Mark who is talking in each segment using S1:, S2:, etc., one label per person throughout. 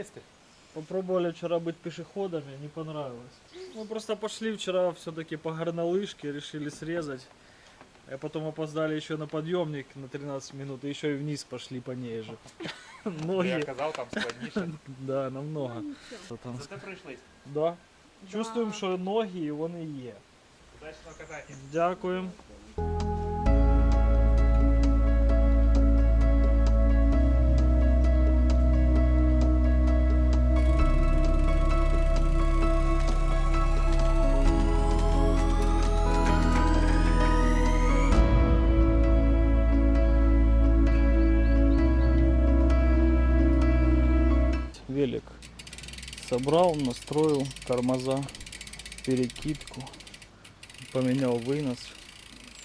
S1: циклисты.
S2: Попробовали вчера быть пешеходами, не понравилось. Мы просто пошли вчера все-таки по горнолыжке, решили срезать. А потом опоздали еще на подъемник на 13 минут, и еще и вниз пошли по ней же.
S1: Я
S2: Ноги,
S1: казав, там складніше.
S2: да, намного. Что там?
S1: Зате прийшли.
S2: Да. Чувствуем, що ноги і вони є.
S1: Удачного катання.
S2: Дякуємо. Собрал, настроил тормоза, перекидку, поменял вынос,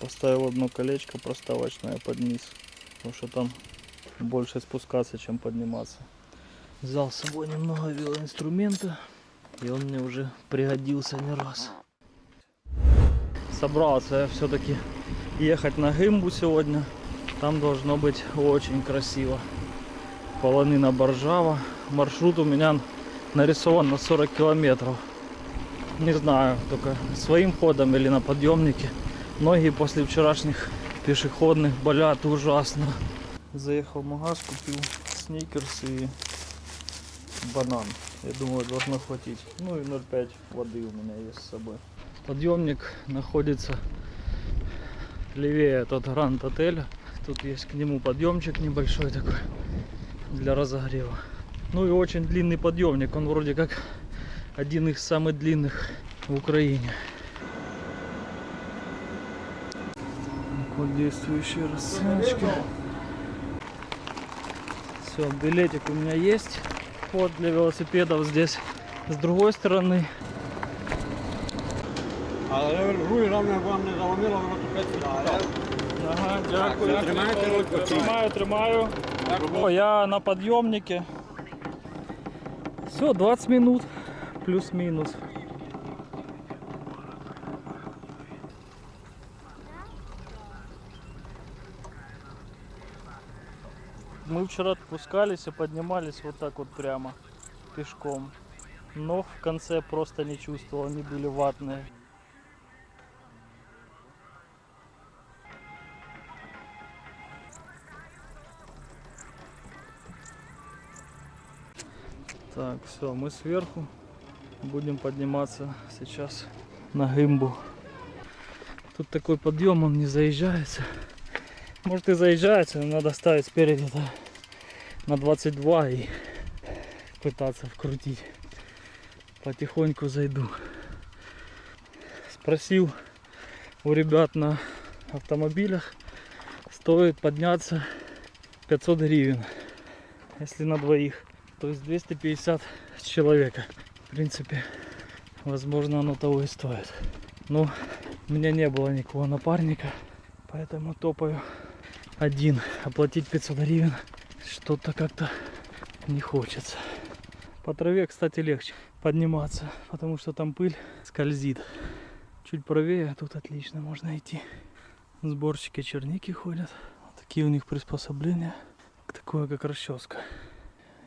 S2: поставил одно колечко проставочное под низ, потому что там больше спускаться, чем подниматься. Взял с собой немного велоинструмента, и он мне уже пригодился не раз. Собрался я все-таки ехать на Гымбу сегодня. Там должно быть очень красиво. Полонина Боржава. Маршрут у меня нарисован на 40 километров. Не знаю, только своим ходом или на подъемнике. Ноги после вчерашних пешеходных болят ужасно. Заехал в магаз, купил сникерс и банан. Я думаю, должно хватить. Ну и 0,5 воды у меня есть с собой. Подъемник находится левее от Гранд отеля. Тут есть к нему подъемчик небольшой такой для разогрева. Ну и очень длинный подъемник. Он вроде как один из самых длинных в Украине. Вот действующие расценочки. Все, билетик у меня есть. Вход для велосипедов здесь с другой стороны.
S3: Але руль головне вам не заломило, воно тупець відпускало.
S2: Ага,
S3: дякую. Тримаєте руль постійно?
S2: Тримаю, тримаю. О, я на подъемнике. Все, 20 минут плюс-минус. Мы вчера спускались и поднимались вот так вот прямо пешком. Ног в конце просто не чувствовал, они были ватные. Так, все, мы сверху. Будем подниматься сейчас на гымбу. Тут такой подъем, он не заезжается. Может и заезжается, но надо ставить спереди -то на 22 и пытаться вкрутить. Потихоньку зайду. Спросил у ребят на автомобилях, стоит подняться 500 гривен, если на двоих. То есть 250 с человека. В принципе, возможно оно того и стоит. Но у меня не было никакого напарника, поэтому топаю один. Оплатить 500 гривен что-то как-то не хочется. По траве, кстати, легче подниматься, потому что там пыль скользит. Чуть правее, а тут отлично можно идти. Сборщики черники ходят. Вот такие у них приспособления. Такое, как расческа.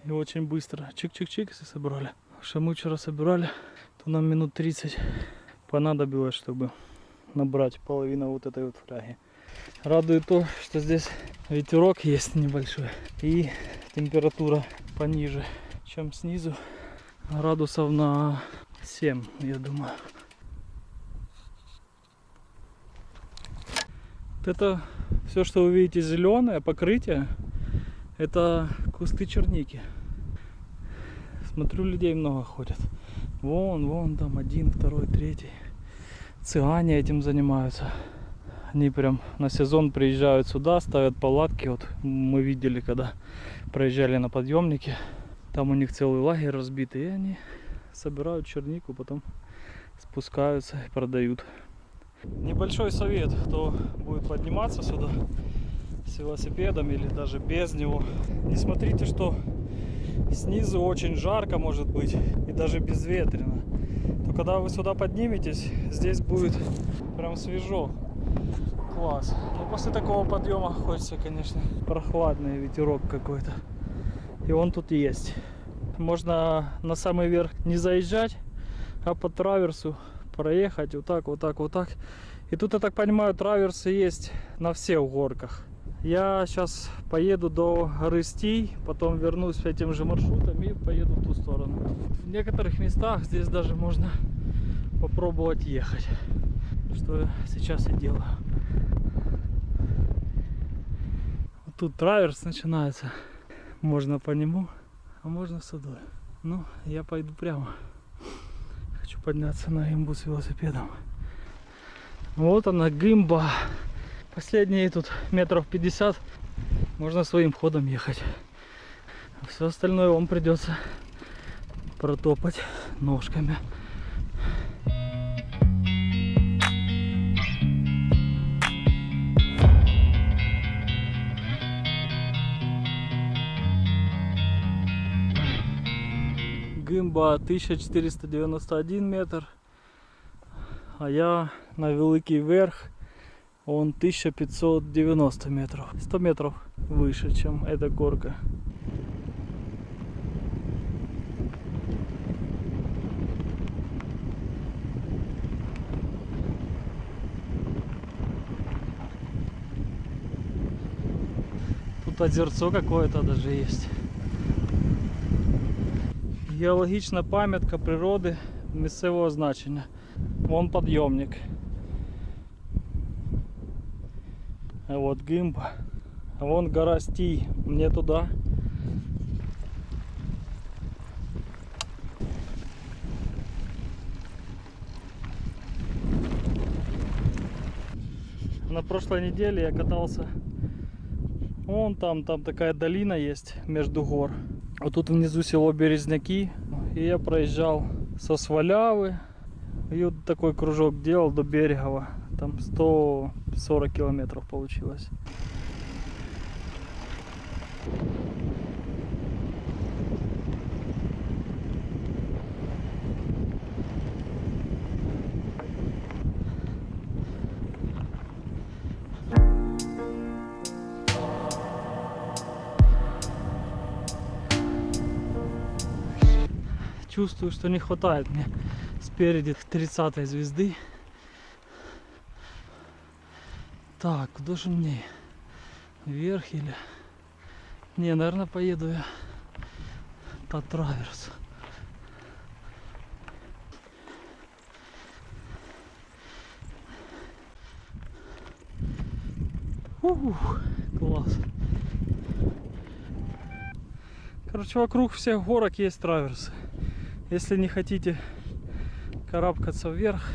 S2: И очень быстро. Чик-чик-чик, собрали. Что мы вчера собирали, то нам минут 30 понадобилось, чтобы набрать половину вот этой вот фляги. Радует то, что здесь ветерок есть небольшой. И температура пониже, чем снизу. Градусов на 7, я думаю. Вот это все, что вы видите зеленое покрытие, это кусты черники. Смотрю, людей много ходят. Вон, вон там один, второй, третий. Цыгане этим занимаются. Они прям на сезон приезжают сюда, ставят палатки. Вот мы видели, когда проезжали на подъемнике. Там у них целый лагерь разбитый. И они собирают чернику, потом спускаются и продают. Небольшой совет, кто будет подниматься сюда с велосипедом или даже без него. Не смотрите, что снизу очень жарко может быть и даже безветренно. То когда вы сюда подниметесь, здесь будет прям свежо. Класс. Но после такого подъема хочется, конечно, прохладный ветерок какой-то. И он тут есть. можно на самый верх не заезжать, а по траверсу проехать вот так, вот так, вот так. И тут, я так понимаю, траверсы есть на всех горках. Я сейчас поеду до горы Стий, потом вернусь этим же маршрутом и поеду в ту сторону. В некоторых местах здесь даже можно попробовать ехать, что сейчас и делаю. Тут траверс начинается, можно по нему, а можно сюда. Ну, я пойду прямо. Хочу подняться на имбу с велосипедом. Вот она, гимба. Последние тут метров 50. Можно своим ходом ехать. Все остальное вам придется протопать ножками. Гимба 1491 метр. А я на Великий Верх он 1590 метров. 100 метров выше, чем эта горка. Тут озерцо какое-то даже есть. Геологічна пам'ятка природи місцевого значення. Вон подъемник. А вот гимб. Вон гора Стий. Мне туда. На прошлой неделе я катался. Вон там, там такая долина есть между гор. Вот тут внизу село Березняки. И я проезжал со Свалявы. И вот такой кружок делал до Берегова. Там 140 километров получилось. Чувствую, что не хватает мне спереди 30 звезды. Так, куда же мне? Вверх или... Не, наверное, поеду я по траверс. Ух, класс. Короче, вокруг всех горок есть траверсы. Если не хотите карабкаться вверх,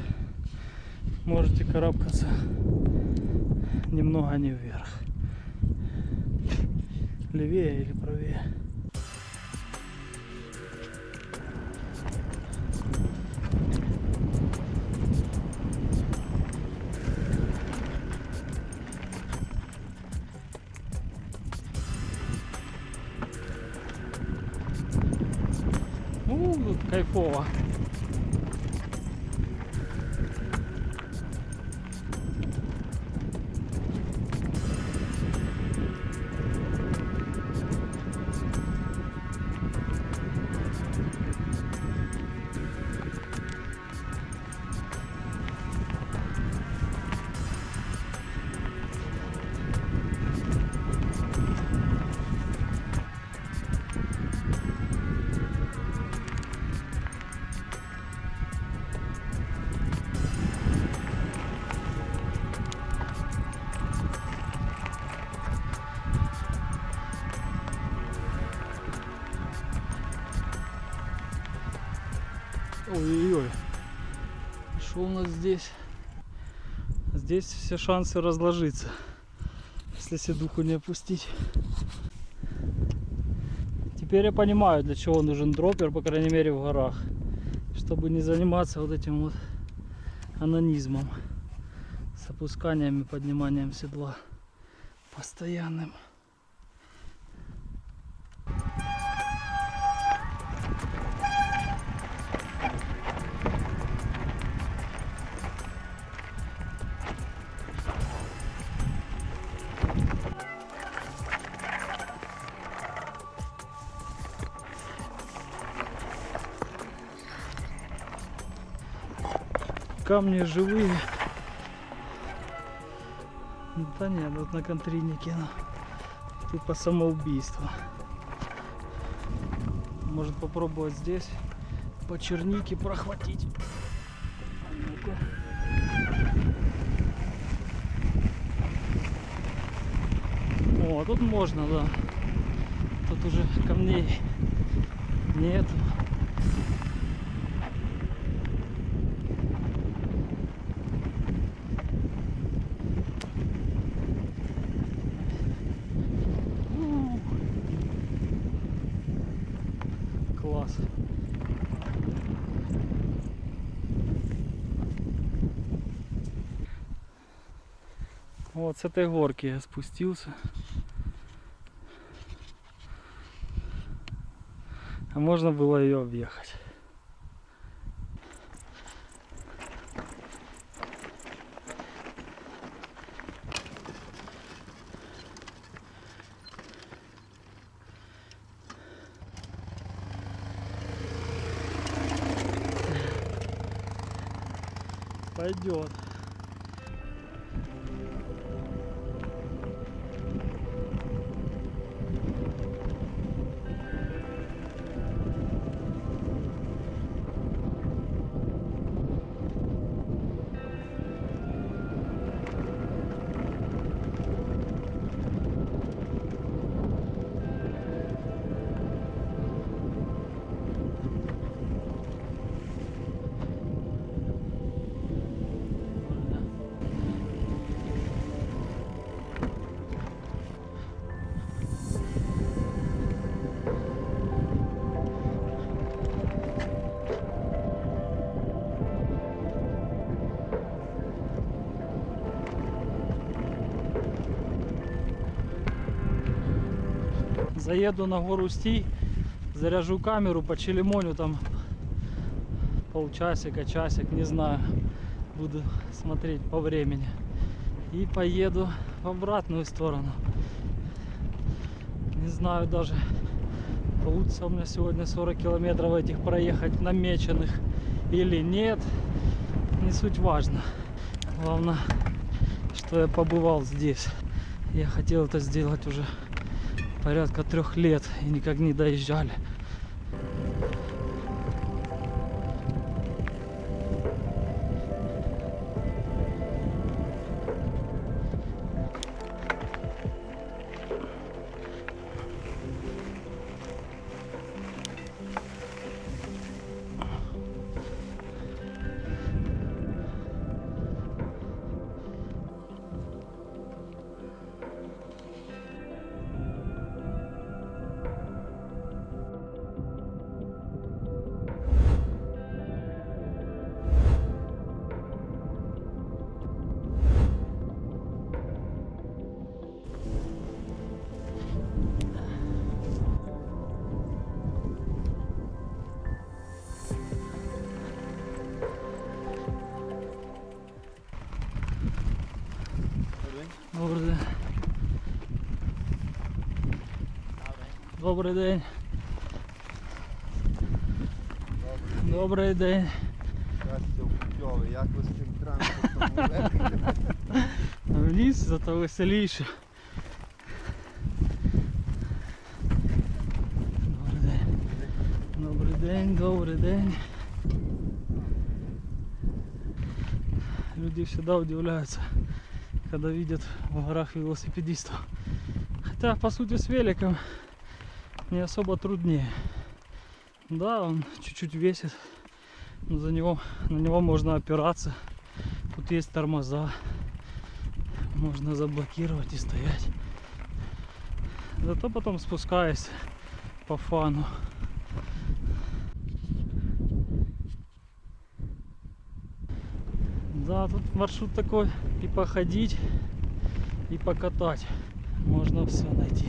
S2: можете карабкаться немного не вверх. Левее или правее. У, тут кайфово. Что у нас здесь? Здесь все шансы разложиться. Если себе духу не опустить. Теперь я понимаю, для чего нужен дроппер, по крайней мере в горах. Чтобы не заниматься вот этим вот анонизмом. С опусканием и подниманием седла. Постоянным. Камни живые. Да нет, вот на контрине кинул. Типа самоубийство. Может попробовать здесь по чернике прохватить. А ну-ка. О, тут можно, да. Тут уже камней нет. Класс. Вот с этой горки я спустился. А можно было ее объехать. Пойдет. Заеду на гору Стий, заряжу камеру, почелемоню там полчасика, часик, не знаю. Буду смотреть по времени. И поеду в обратную сторону. Не знаю даже, получится у меня сегодня 40 километров этих проехать намеченных или нет. Не суть важно. Главное, что я побывал здесь. Я хотел это сделать уже порядка трех лет и никак не доезжали. Добрий день. Добрий день. Добрий день.
S4: Путьове, як ви з цим транспортом?
S2: В ліс, зато веселіше. Добрий день. Добрий день, добрий день. Люди всегда удивляются, когда видят в горах велосипедистов. Хотя, по сути, с великом не особо труднее. Да, он чуть-чуть весит, но за него, на него можно опираться. Тут есть тормоза, можно заблокировать и стоять. Зато потом спускаясь по фану. Да, тут маршрут такой и походить, и покатать. Можно все найти.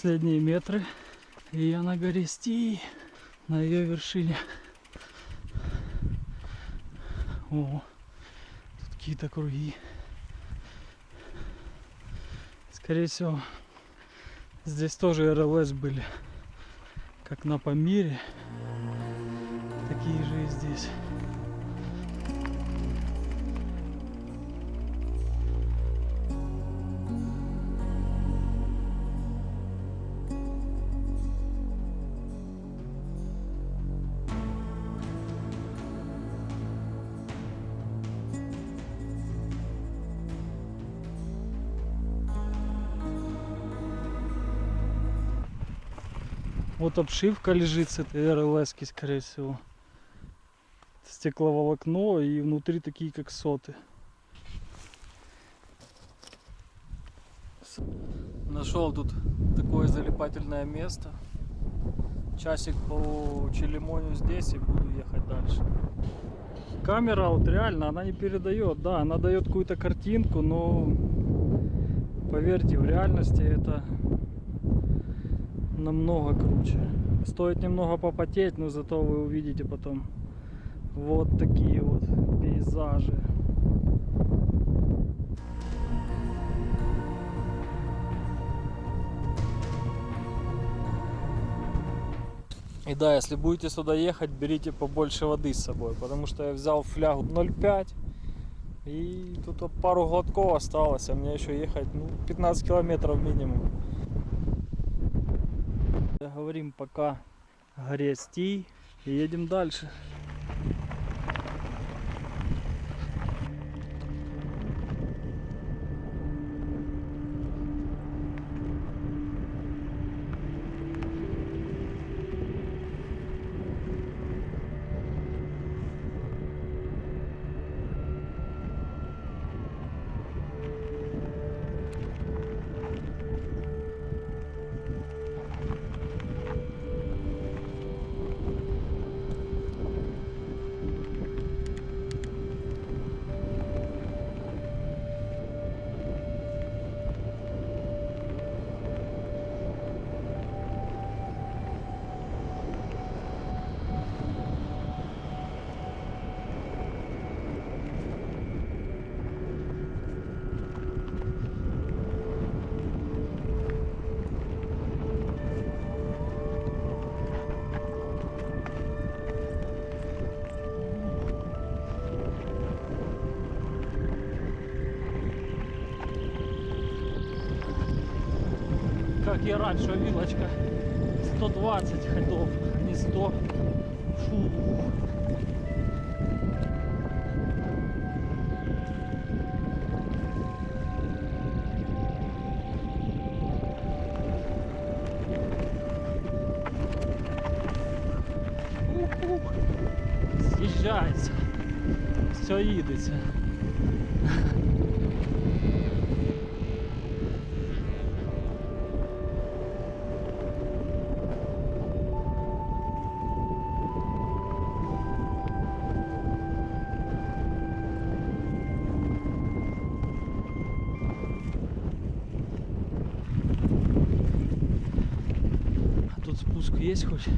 S2: Последние метры. И я на горе Сти, на ее вершине. О, тут какие-то круги. Скорее всего, здесь тоже РЛС были. Как на Памире. Такие же и здесь. Вот обшивка лежит с этой рлс скорее всего. Стекловолокно и внутри такие как соты. Нашел тут такое залипательное место. Часик по Челемоню здесь и буду ехать дальше. Камера вот реально, она не передает, да, она дает какую-то картинку, но поверьте, в реальности это намного круче. Стоит немного попотеть, но зато вы увидите потом вот такие вот пейзажи. И да, если будете сюда ехать, берите побольше воды с собой, потому что я взял флягу 0,5 и тут пару глотков осталось, а мне еще ехать ну, 15 километров минимум. Говорим пока горе Стий и едем дальше. как и раньше, вилочка 120 ходов, а не 100. Фу. Ух-ух. З'їжджається. Все їдеться. Есть хоть?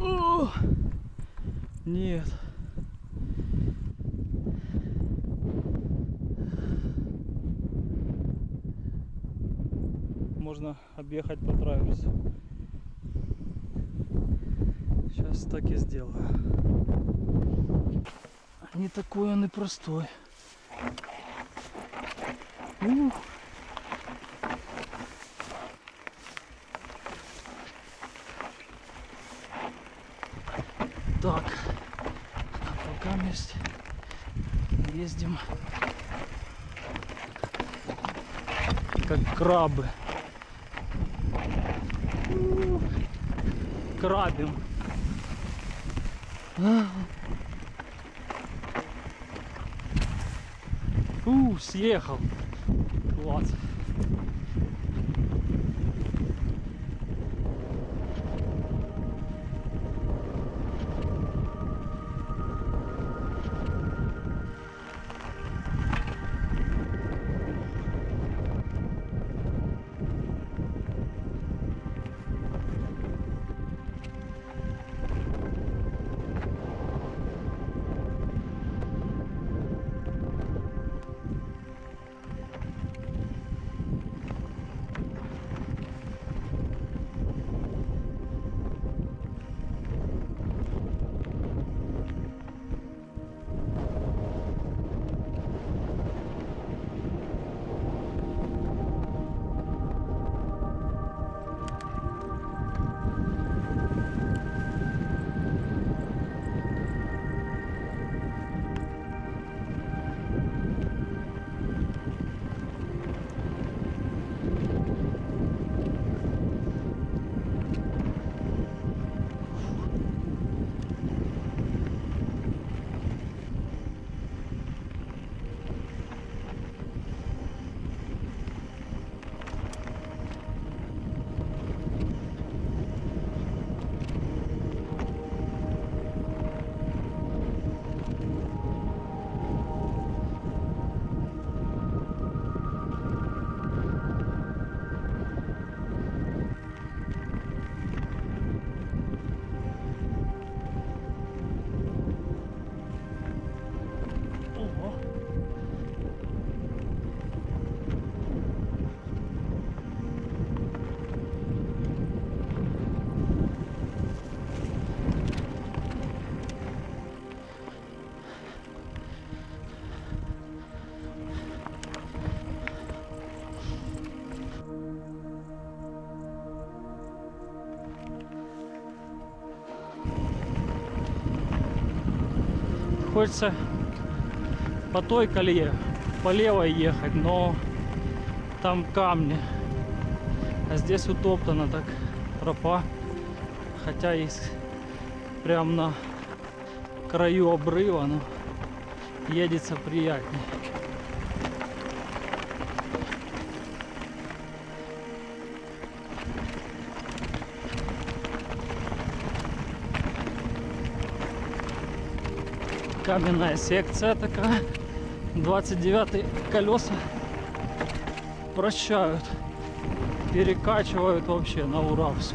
S2: О! Нет. Можно объехать по траверсу. Сейчас так и сделаю. Не такой он и простой. Ух. Так, пока вместе ездим как крабы. Крабим. У, съехал. Класс. Хочется по той колее, по левой ехать, но там камни. А здесь утоптана так тропа. Хотя есть прям на краю обрыва, но едется приятнее. Каменная секция такая. 29 колеса прощают. Перекачивают вообще на ура все.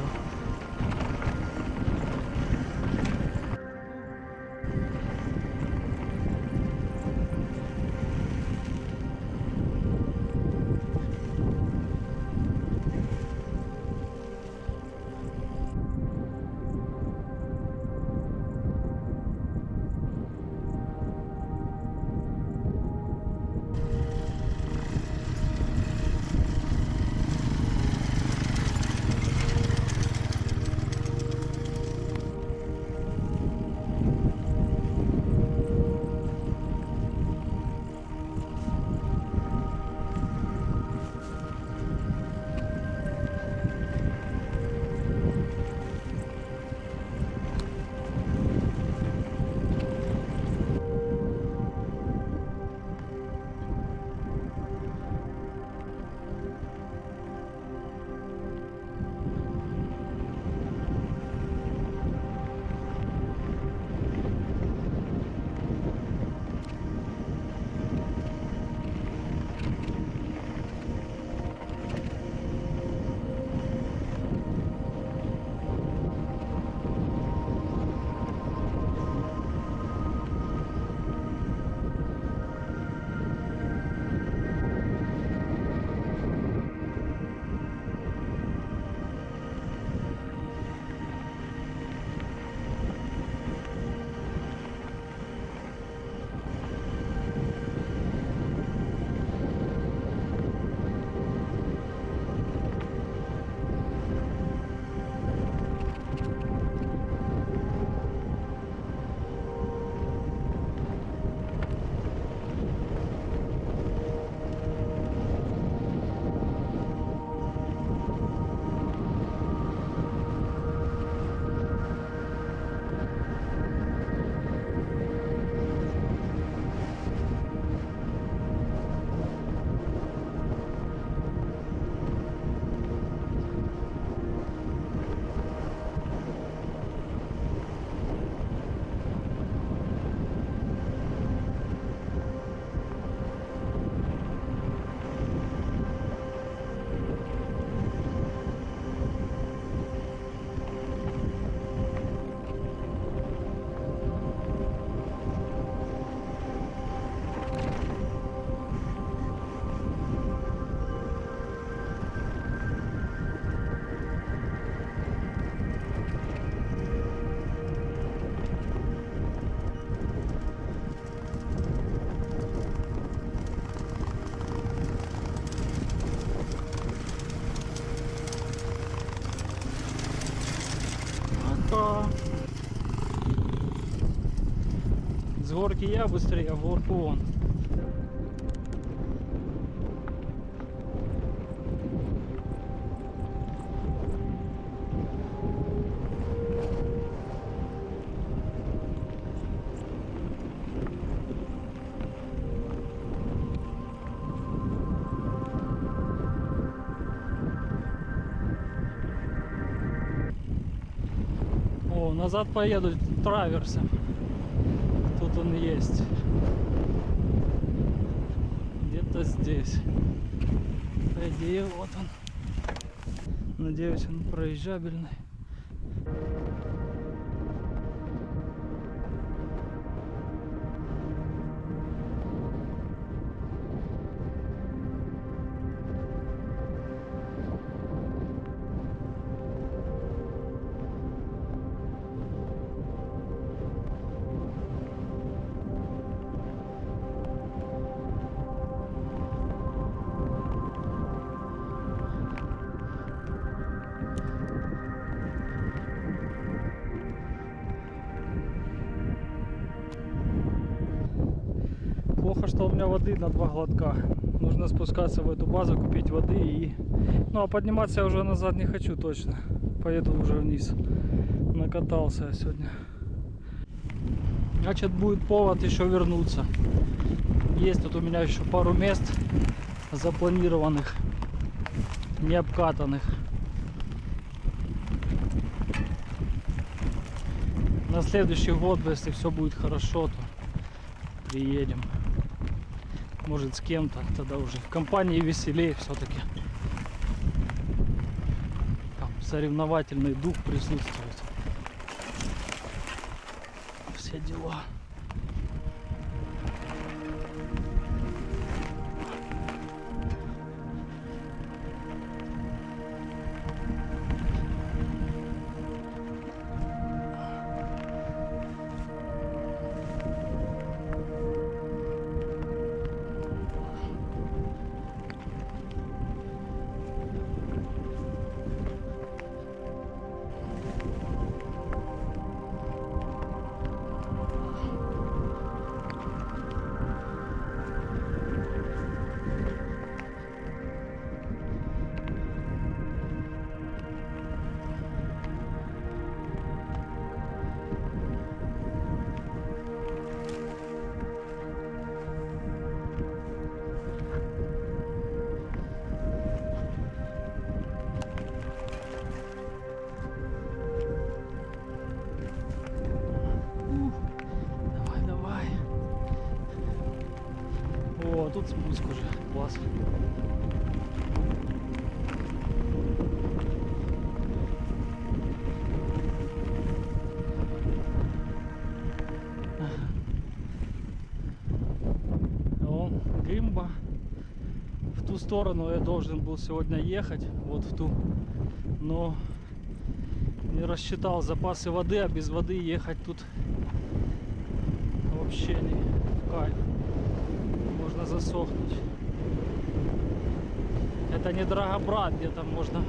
S2: Горки я быстрее, а в горку он. Назад поеду траверсом. Он есть. Где-то здесь. По идее, вот он. Надеюсь, он проезжабельный. Воды на два глотка. Нужно спускаться в эту базу, купить воды и... Ну а подниматься я уже назад не хочу точно. Поеду уже вниз. Накатался я сегодня. Значит будет повод еще вернуться. Есть тут у меня еще пару мест запланированных, не обкатанных. На следующий год, если все будет хорошо, то приедем. Может с кем-то, тогда уже в компании веселее все-таки. Там соревновательный дух присутствует. Все дела. Сторону я должен был сегодня ехать, вот в ту. Но не рассчитал запасы воды, а без воды ехать тут вообще не кайф. Можно засохнуть. Это не Драгобрат, где там можно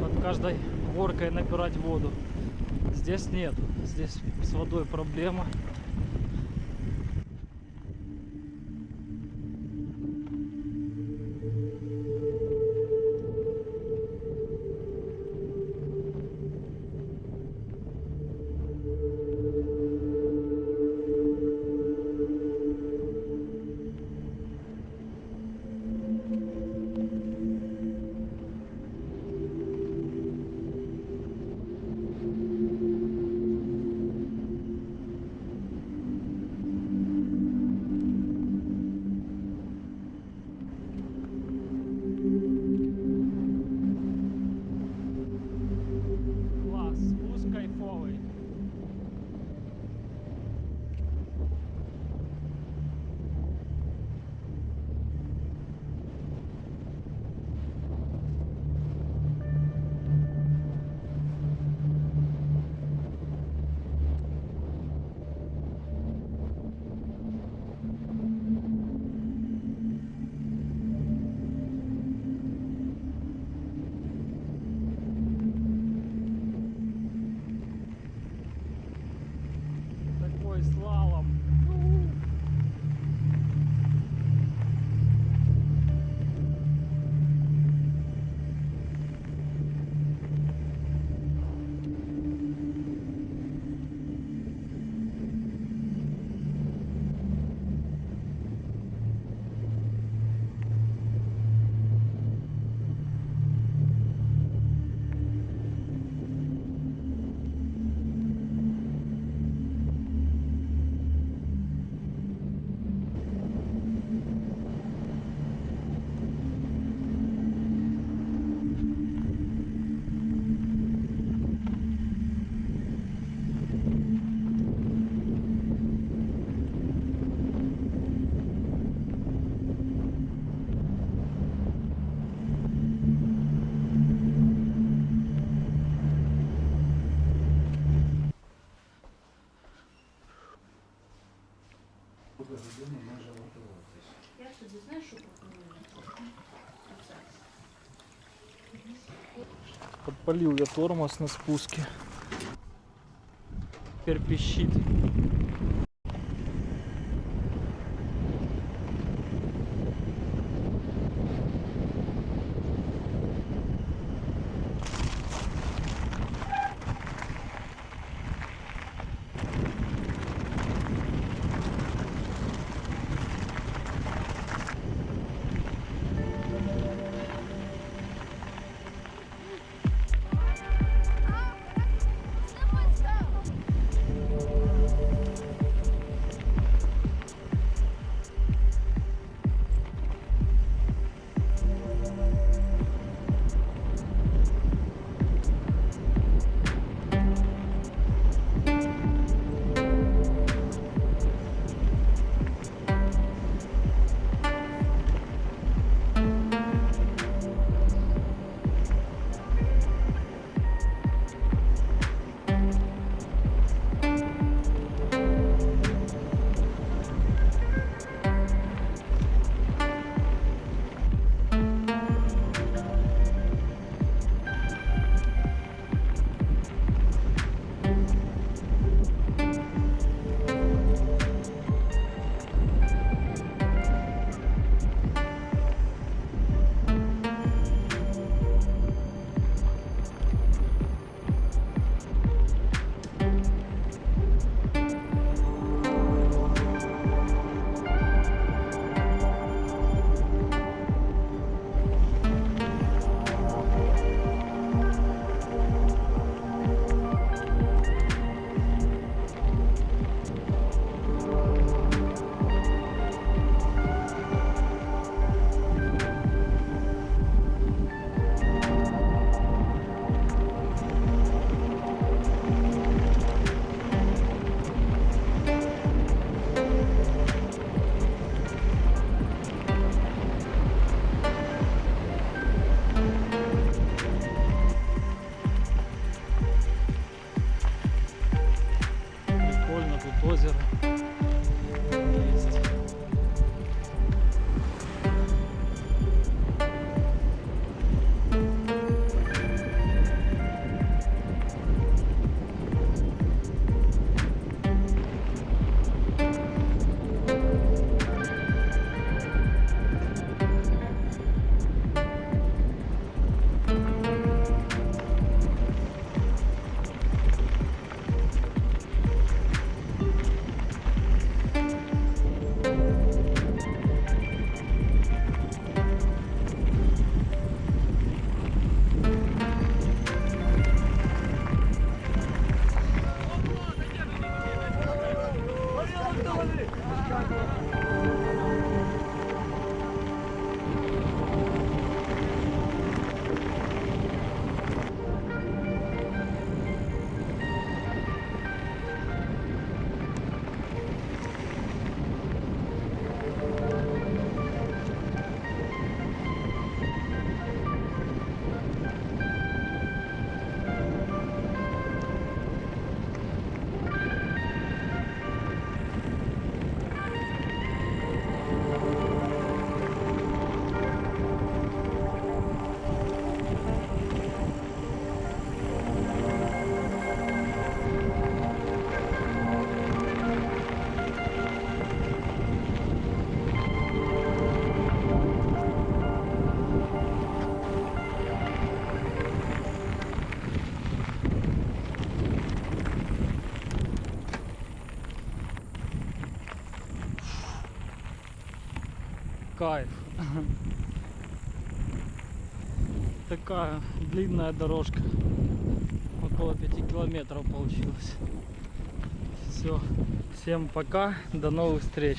S2: под каждой горкой набирать воду. Здесь нет. Здесь с водой проблема.
S5: Я тобі знаєш, що пропоную?
S2: Подпалил я тормоз на спуске. Теперь пищит. Кайф. Такая длинная дорожка. Около 5 километров получилось. Все. Всем пока. До новых встреч.